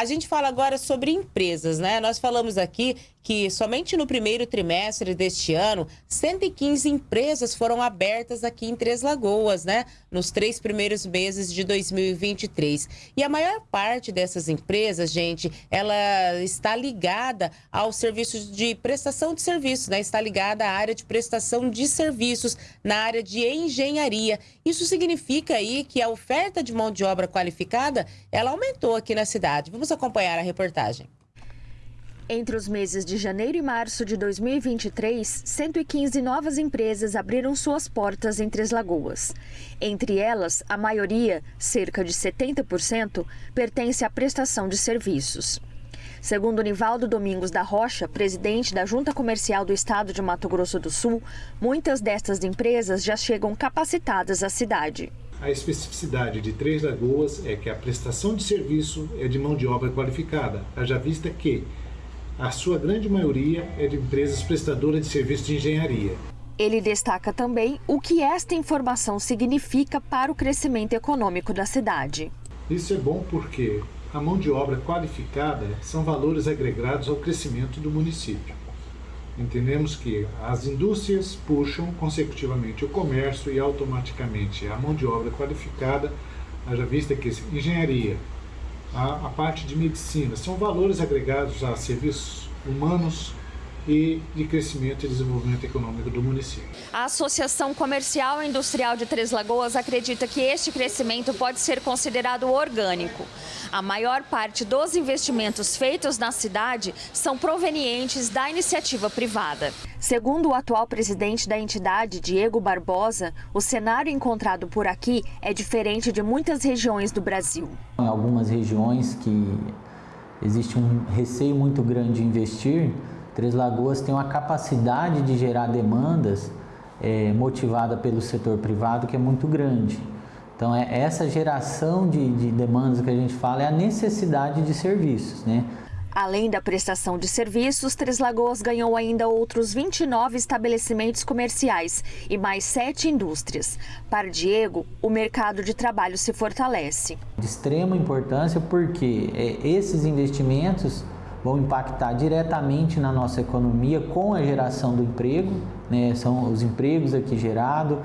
A gente fala agora sobre empresas, né? Nós falamos aqui que somente no primeiro trimestre deste ano, 115 empresas foram abertas aqui em Três Lagoas, né? Nos três primeiros meses de 2023. E a maior parte dessas empresas, gente, ela está ligada aos serviços de prestação de serviços, né? Está ligada à área de prestação de serviços, na área de engenharia. Isso significa aí que a oferta de mão de obra qualificada, ela aumentou aqui na cidade. Vamos acompanhar a reportagem. Entre os meses de janeiro e março de 2023, 115 novas empresas abriram suas portas em Três Lagoas. Entre elas, a maioria, cerca de 70%, pertence à prestação de serviços. Segundo Nivaldo Domingos da Rocha, presidente da Junta Comercial do Estado de Mato Grosso do Sul, muitas destas empresas já chegam capacitadas à cidade. A especificidade de Três Lagoas é que a prestação de serviço é de mão de obra qualificada, haja vista que a sua grande maioria é de empresas prestadoras de serviços de engenharia. Ele destaca também o que esta informação significa para o crescimento econômico da cidade. Isso é bom porque a mão de obra qualificada são valores agregados ao crescimento do município. Entendemos que as indústrias puxam consecutivamente o comércio e automaticamente a mão de obra qualificada, haja vista que engenharia, a, a parte de medicina. São valores agregados a serviços humanos e de crescimento e desenvolvimento econômico do município. A Associação Comercial e Industrial de Três Lagoas acredita que este crescimento pode ser considerado orgânico. A maior parte dos investimentos feitos na cidade são provenientes da iniciativa privada. Segundo o atual presidente da entidade, Diego Barbosa, o cenário encontrado por aqui é diferente de muitas regiões do Brasil. Em algumas regiões que existe um receio muito grande de investir, Três Lagoas tem uma capacidade de gerar demandas é, motivada pelo setor privado que é muito grande. Então, é, essa geração de, de demandas que a gente fala é a necessidade de serviços, né? Além da prestação de serviços, Três Lagoas ganhou ainda outros 29 estabelecimentos comerciais e mais sete indústrias. Para Diego, o mercado de trabalho se fortalece. De extrema importância porque é, esses investimentos vão impactar diretamente na nossa economia com a geração do emprego, né? são os empregos aqui gerados,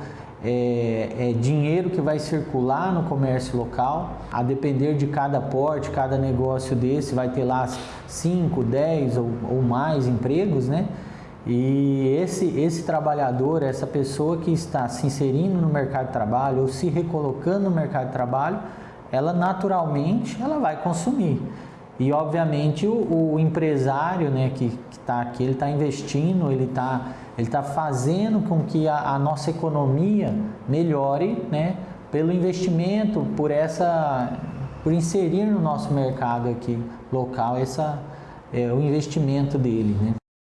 é, é, dinheiro que vai circular no comércio local, a depender de cada porte, cada negócio desse vai ter lá 5, 10 ou, ou mais empregos, né? E esse, esse trabalhador, essa pessoa que está se inserindo no mercado de trabalho ou se recolocando no mercado de trabalho, ela naturalmente ela vai consumir. E obviamente o, o empresário né, que está aqui, ele está investindo, ele está ele tá fazendo com que a, a, nossa economia melhore né, pelo investimento, por essa por inserir no nosso mercado aqui local essa, é, o investimento dele. Né?